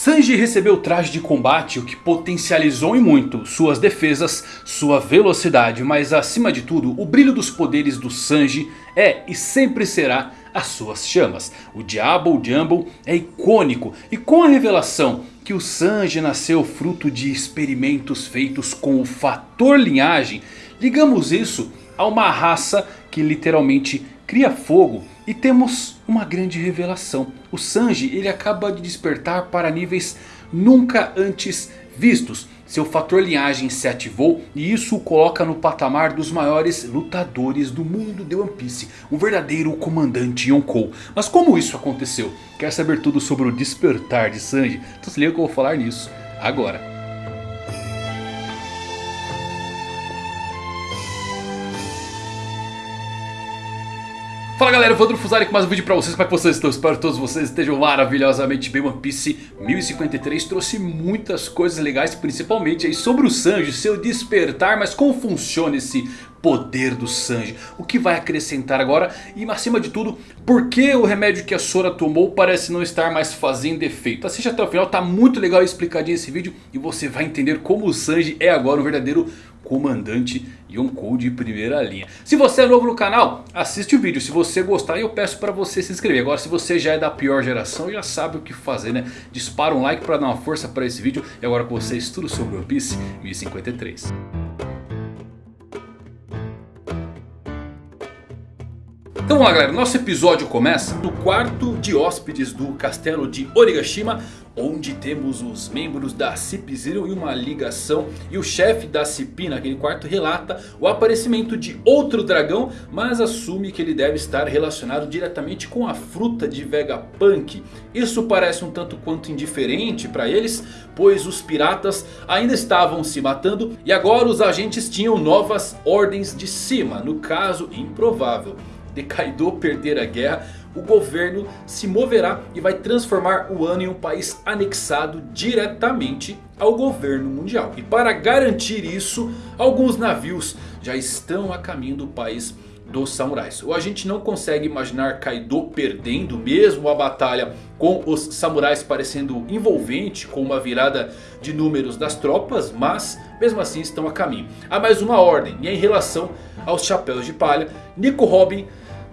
Sanji recebeu o traje de combate, o que potencializou em muito suas defesas, sua velocidade. Mas acima de tudo, o brilho dos poderes do Sanji é e sempre será as suas chamas. O Diabo Jumbo é icônico e com a revelação que o Sanji nasceu fruto de experimentos feitos com o fator linhagem. Ligamos isso a uma raça que literalmente cria fogo e temos uma grande revelação. O Sanji ele acaba de despertar para níveis nunca antes vistos. Seu fator linhagem se ativou e isso o coloca no patamar dos maiores lutadores do mundo de One Piece. Um verdadeiro comandante Yonkou. Mas como isso aconteceu? Quer saber tudo sobre o despertar de Sanji? Então se liga que eu vou falar nisso agora. Fala galera, Evandro Fusari com mais um vídeo pra vocês, como é que vocês estão? Espero que todos vocês estejam maravilhosamente bem. One Piece 1053 trouxe muitas coisas legais, principalmente aí sobre o Sanji, seu despertar, mas como funciona esse poder do Sanji, o que vai acrescentar agora e acima de tudo, por que o remédio que a Sora tomou parece não estar mais fazendo efeito. Assiste até o final, tá muito legal explicadinho esse vídeo e você vai entender como o Sanji é agora um verdadeiro comandante Yonkou de primeira linha. Se você é novo no canal, assiste o vídeo. Se você gostar, eu peço para você se inscrever. Agora, se você já é da pior geração, já sabe o que fazer, né? Dispara um like para dar uma força para esse vídeo. E agora com vocês, tudo sobre One Piece 1053. Então vamos lá galera, nosso episódio começa no quarto de hóspedes do castelo de Onigashima Onde temos os membros da CIP Zero e uma ligação E o chefe da CIP naquele quarto relata o aparecimento de outro dragão Mas assume que ele deve estar relacionado diretamente com a fruta de Vegapunk. Isso parece um tanto quanto indiferente para eles Pois os piratas ainda estavam se matando E agora os agentes tinham novas ordens de cima No caso improvável. De Kaido perder a guerra, o governo se moverá e vai transformar o ano em um país anexado diretamente ao governo mundial. E para garantir isso, alguns navios já estão a caminho do país dos samurais. Ou a gente não consegue imaginar Kaido perdendo mesmo a batalha com os samurais parecendo envolvente com uma virada de números das tropas. Mas mesmo assim estão a caminho. Há mais uma ordem e é em relação aos chapéus de palha. Nico Robin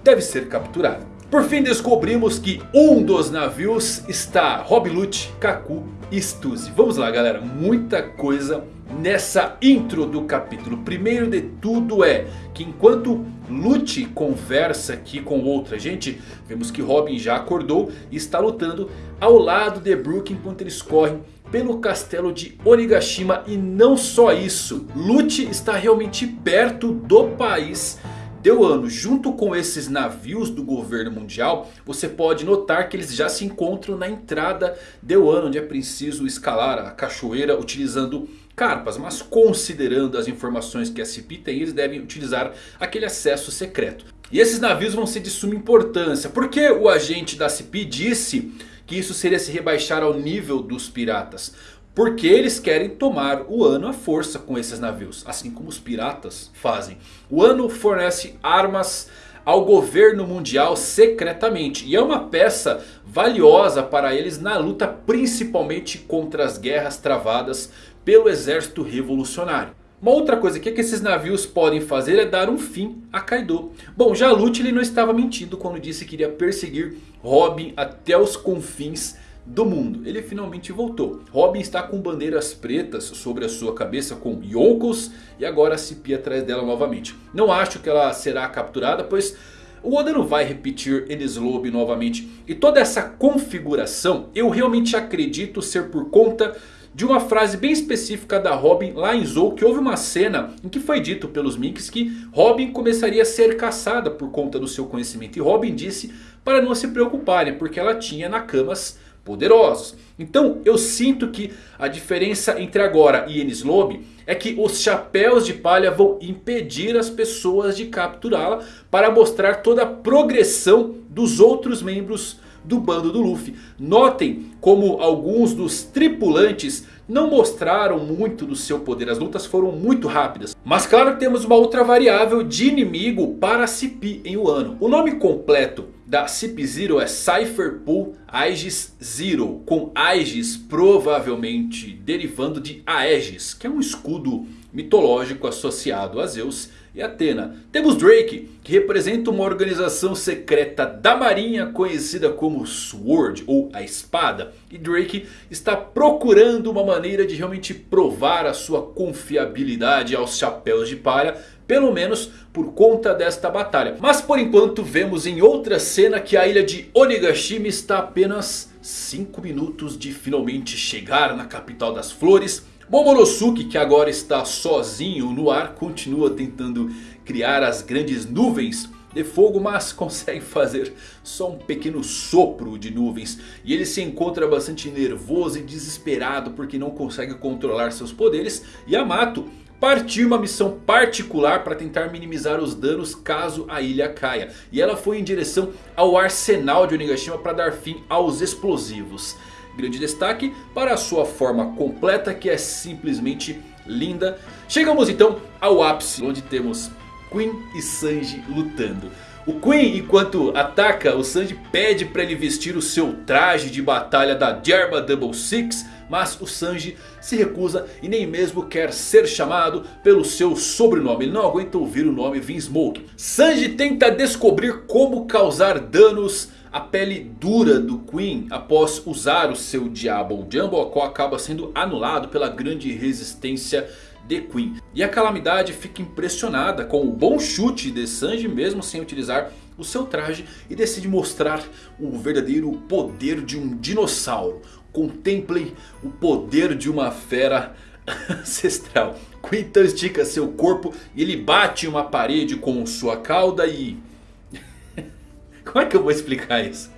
deve ser capturado. Por fim descobrimos que um dos navios está Rob Lute, Kaku e Stuzy. Vamos lá galera, muita coisa nessa intro do capítulo. Primeiro de tudo é que enquanto Lute conversa aqui com outra gente, vemos que Robin já acordou e está lutando ao lado de Brook enquanto eles correm pelo castelo de Onigashima. E não só isso, Lute está realmente perto do país Deu ano, junto com esses navios do governo mundial, você pode notar que eles já se encontram na entrada de Wano, onde é preciso escalar a cachoeira utilizando carpas. Mas considerando as informações que a CP tem, eles devem utilizar aquele acesso secreto. E esses navios vão ser de suma importância, porque o agente da CP disse que isso seria se rebaixar ao nível dos piratas. Porque eles querem tomar o Ano à força com esses navios. Assim como os piratas fazem. O Ano fornece armas ao governo mundial secretamente. E é uma peça valiosa para eles na luta principalmente contra as guerras travadas pelo exército revolucionário. Uma outra coisa que, é que esses navios podem fazer é dar um fim a Kaido. Bom, já Lute ele não estava mentindo quando disse que iria perseguir Robin até os confins do mundo. Ele finalmente voltou. Robin está com bandeiras pretas sobre a sua cabeça com Yonkos e agora Cipi atrás dela novamente. Não acho que ela será capturada pois o Oda não vai repetir Lobby novamente. E toda essa configuração eu realmente acredito ser por conta de uma frase bem específica da Robin lá em Zou. Que houve uma cena em que foi dito pelos Minks que Robin começaria a ser caçada por conta do seu conhecimento. E Robin disse para não se preocuparem porque ela tinha Nakamas poderosos. Então eu sinto que a diferença entre agora e Enies Lobby é que os chapéus de palha vão impedir as pessoas de capturá-la para mostrar toda a progressão dos outros membros do bando do Luffy. Notem como alguns dos tripulantes não mostraram muito do seu poder. As lutas foram muito rápidas. Mas claro temos uma outra variável de inimigo para Cipi em Wano. O nome completo da Cip Zero é Cypher Pool Aegis Zero. Com Aegis provavelmente derivando de Aegis. Que é um escudo mitológico associado a Zeus e Atena. Temos Drake, que representa uma organização secreta da marinha conhecida como Sword ou a Espada. E Drake está procurando uma maneira de realmente provar a sua confiabilidade aos chapéus de palha. Pelo menos por conta desta batalha. Mas por enquanto vemos em outra cena que a ilha de Onigashima está apenas 5 minutos de finalmente chegar na capital das flores. Momonosuke que agora está sozinho no ar continua tentando criar as grandes nuvens de fogo, mas consegue fazer só um pequeno sopro de nuvens. E ele se encontra bastante nervoso e desesperado porque não consegue controlar seus poderes. E Partiu uma missão particular para tentar minimizar os danos caso a ilha caia. E ela foi em direção ao arsenal de Onigashima para dar fim aos explosivos. Grande destaque para a sua forma completa que é simplesmente linda. Chegamos então ao ápice onde temos Queen e Sanji lutando. O Queen enquanto ataca o Sanji pede para ele vestir o seu traje de batalha da Germa Double Six. Mas o Sanji se recusa e nem mesmo quer ser chamado pelo seu sobrenome. Ele não aguenta ouvir o nome Vinsmoke. Sanji tenta descobrir como causar danos a pele dura do Queen após usar o seu Diablo Jumbo, a qual acaba sendo anulado pela grande resistência de Queen. E a Calamidade fica impressionada com o bom chute de Sanji mesmo sem utilizar o seu traje e decide mostrar o verdadeiro poder de um dinossauro. Contemplem o poder de uma fera ancestral. Queen então estica seu corpo e ele bate uma parede com sua cauda e como é que eu vou explicar isso?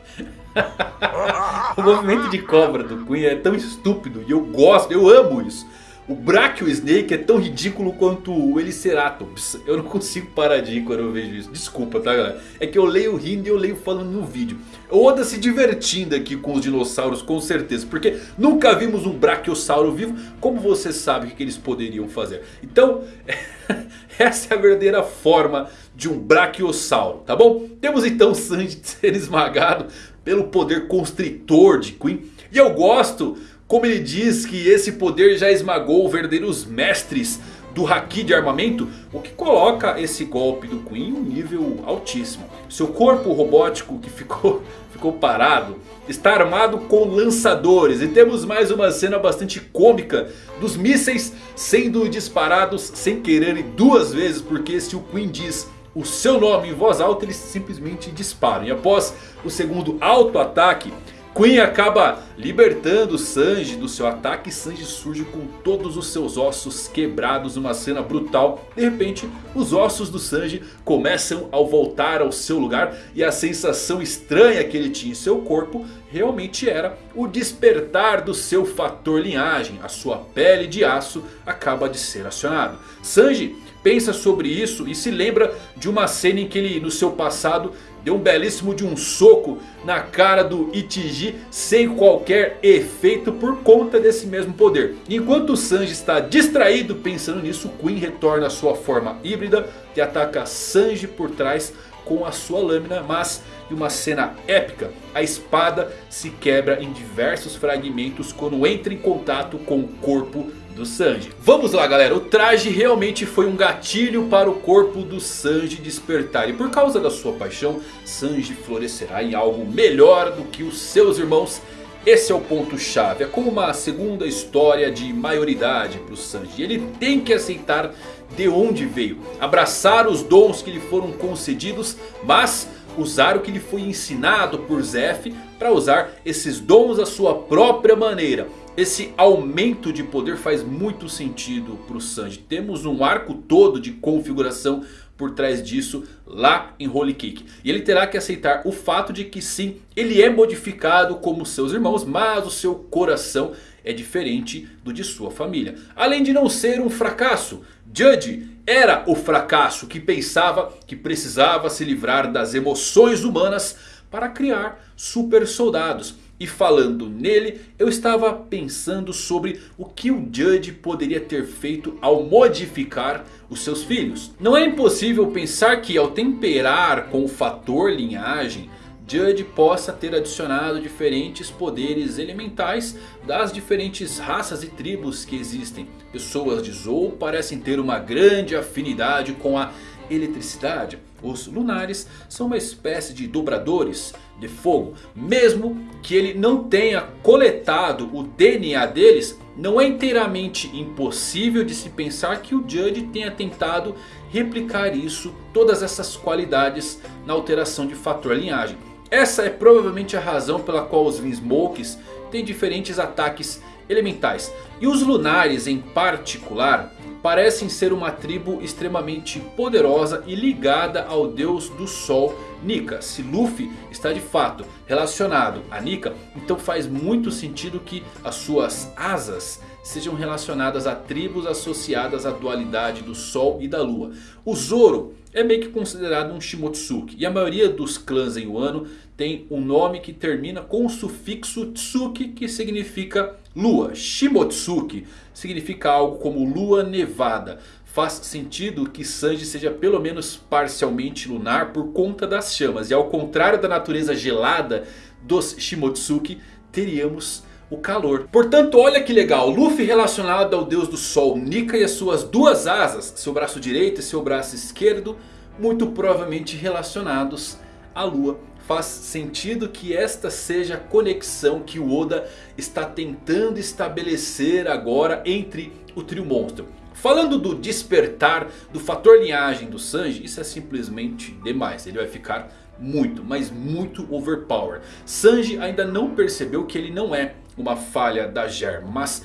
o movimento de cobra do Queen é tão estúpido e eu gosto, eu amo isso. O Brachio Snake é tão ridículo quanto o Eliceratops. Eu não consigo parar de rir quando eu vejo isso. Desculpa, tá galera? É que eu leio rindo e eu leio falando no vídeo. O Oda se divertindo aqui com os dinossauros com certeza. Porque nunca vimos um Brachiosauro vivo. Como você sabe o que eles poderiam fazer? Então, essa é a verdadeira forma de um Brachiosauro, tá bom? Temos então Sanji ser esmagado pelo poder constritor de Queen. E eu gosto como ele diz que esse poder já esmagou verdadeiros mestres do Haki de armamento. O que coloca esse golpe do Queen em um nível altíssimo. Seu corpo robótico que ficou, ficou parado está armado com lançadores. E temos mais uma cena bastante cômica dos mísseis sendo disparados sem querer duas vezes. Porque se o Queen diz o seu nome em voz alta eles simplesmente disparam. E após o segundo auto-ataque... Queen acaba libertando Sanji do seu ataque. Sanji surge com todos os seus ossos quebrados. Uma cena brutal. De repente os ossos do Sanji começam a voltar ao seu lugar. E a sensação estranha que ele tinha em seu corpo realmente era o despertar do seu fator linhagem. A sua pele de aço acaba de ser acionado. Sanji pensa sobre isso e se lembra de uma cena em que ele no seu passado deu um belíssimo de um soco na cara do Itiji sem qualquer efeito por conta desse mesmo poder. Enquanto o Sanji está distraído pensando nisso, Queen retorna à sua forma híbrida e ataca Sanji por trás com a sua lâmina, mas em uma cena épica, a espada se quebra em diversos fragmentos quando entra em contato com o corpo do Sanji. Vamos lá galera, o traje realmente foi um gatilho para o corpo do Sanji despertar. E por causa da sua paixão, Sanji florescerá em algo melhor do que os seus irmãos. Esse é o ponto chave, é como uma segunda história de maioridade para o Sanji. Ele tem que aceitar de onde veio, abraçar os dons que lhe foram concedidos, mas usar o que lhe foi ensinado por Zef para usar esses dons à sua própria maneira. Esse aumento de poder faz muito sentido para o Sanji. Temos um arco todo de configuração por trás disso lá em Holy Cake. E ele terá que aceitar o fato de que sim, ele é modificado como seus irmãos, mas o seu coração é diferente do de sua família. Além de não ser um fracasso, Judge era o fracasso que pensava que precisava se livrar das emoções humanas para criar super soldados. E falando nele, eu estava pensando sobre o que o Judge poderia ter feito ao modificar os seus filhos. Não é impossível pensar que ao temperar com o fator linhagem, Judge possa ter adicionado diferentes poderes elementais das diferentes raças e tribos que existem. Pessoas de Zou parecem ter uma grande afinidade com a eletricidade. Os lunares são uma espécie de dobradores de fogo. Mesmo que ele não tenha coletado o DNA deles, não é inteiramente impossível de se pensar que o Judge tenha tentado replicar isso, todas essas qualidades na alteração de fator linhagem. Essa é provavelmente a razão pela qual os Vinsmokes têm diferentes ataques elementais. E os lunares em particular parecem ser uma tribo extremamente poderosa e ligada ao deus do sol Nika. Se Luffy está de fato relacionado a Nika, então faz muito sentido que as suas asas sejam relacionadas a tribos associadas à dualidade do Sol e da Lua. O Zoro é meio que considerado um Shimotsuki. E a maioria dos clãs em Wano tem um nome que termina com o sufixo Tsuki que significa Lua. Shimotsuki significa algo como Lua Nevada. Faz sentido que Sanji seja pelo menos parcialmente lunar por conta das chamas. E ao contrário da natureza gelada dos Shimotsuki, teríamos o calor. Portanto, olha que legal. Luffy relacionado ao deus do sol Nika e as suas duas asas. Seu braço direito e seu braço esquerdo. Muito provavelmente relacionados à lua. Faz sentido que esta seja a conexão que o Oda está tentando estabelecer agora entre o trio monstro. Falando do despertar do fator linhagem do Sanji, isso é simplesmente demais. Ele vai ficar muito, mas muito overpower. Sanji ainda não percebeu que ele não é uma falha da Ger, mas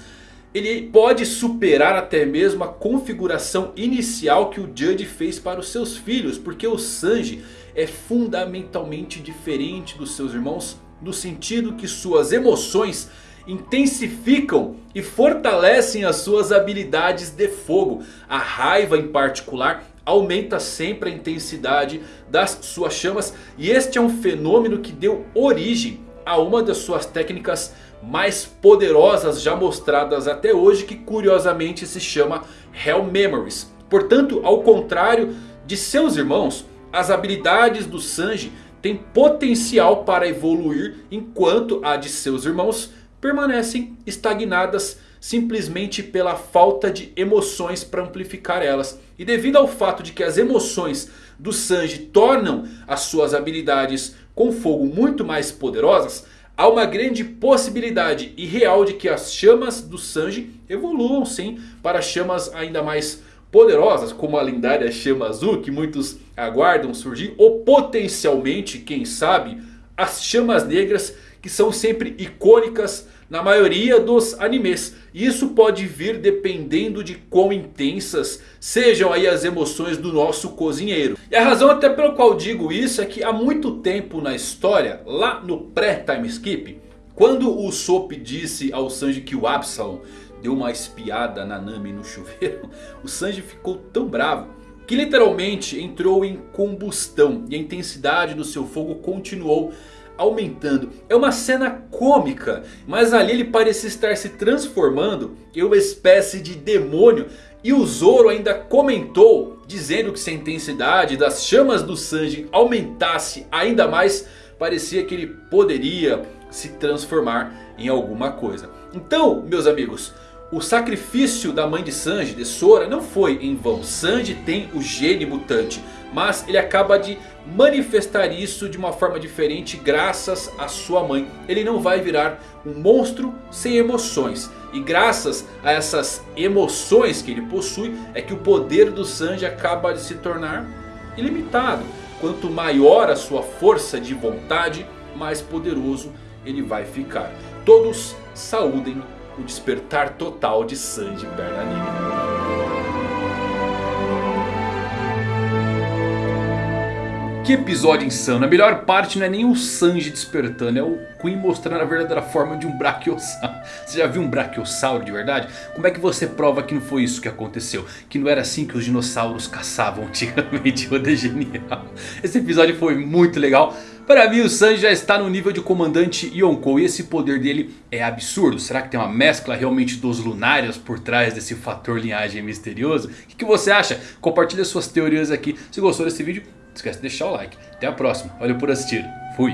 ele pode superar até mesmo a configuração inicial que o Judge fez para os seus filhos. Porque o Sanji é fundamentalmente diferente dos seus irmãos. No sentido que suas emoções intensificam e fortalecem as suas habilidades de fogo. A raiva em particular aumenta sempre a intensidade das suas chamas. E este é um fenômeno que deu origem a uma das suas técnicas mais poderosas já mostradas até hoje. Que curiosamente se chama Hell Memories. Portanto, ao contrário de seus irmãos, as habilidades do Sanji têm potencial para evoluir. Enquanto a de seus irmãos permanecem estagnadas simplesmente pela falta de emoções para amplificar elas. E devido ao fato de que as emoções do Sanji tornam as suas habilidades com fogo muito mais poderosas... Há uma grande possibilidade e real de que as chamas do Sanji evoluam sim para chamas ainda mais poderosas. Como a lendária chama azul que muitos aguardam surgir. Ou potencialmente, quem sabe, as chamas negras que são sempre icônicas na maioria dos animes. Isso pode vir dependendo de quão intensas sejam aí as emoções do nosso cozinheiro. E a razão até pela qual digo isso é que há muito tempo na história, lá no pré-time skip, quando o Sop disse ao Sanji que o Absalom deu uma espiada na Nami no chuveiro, o Sanji ficou tão bravo que literalmente entrou em combustão e a intensidade do seu fogo continuou aumentando. É uma cena cômica, mas ali ele parecia estar se transformando em uma espécie de demônio. E o Zoro ainda comentou, dizendo que se a intensidade das chamas do Sanji aumentasse ainda mais, parecia que ele poderia se transformar em alguma coisa. Então, meus amigos, o sacrifício da mãe de Sanji, de Sora, não foi em vão. Sanji tem o gene mutante, mas ele acaba de manifestar isso de uma forma diferente graças à sua mãe. Ele não vai virar um monstro sem emoções. E graças a essas emoções que ele possui é que o poder do Sanji acaba de se tornar ilimitado. Quanto maior a sua força de vontade, mais poderoso ele vai ficar. Todos saúdem o despertar total de Sanji Perna Negra. Que episódio insano. A melhor parte não é nem o Sanji despertando. É o Queen mostrando a verdadeira forma de um Brachiosauro. Você já viu um Brachiosauro de verdade? Como é que você prova que não foi isso que aconteceu? Que não era assim que os dinossauros caçavam antigamente. O é genial. Esse episódio foi muito legal. Para mim o Sanji já está no nível de comandante Yonkou e esse poder dele é absurdo. Será que tem uma mescla realmente dos lunários por trás desse fator linhagem misterioso? O que, você acha? Compartilhe suas teorias aqui. Se gostou desse vídeo não esquece de deixar o like. Até a próxima. Valeu por assistir. Fui.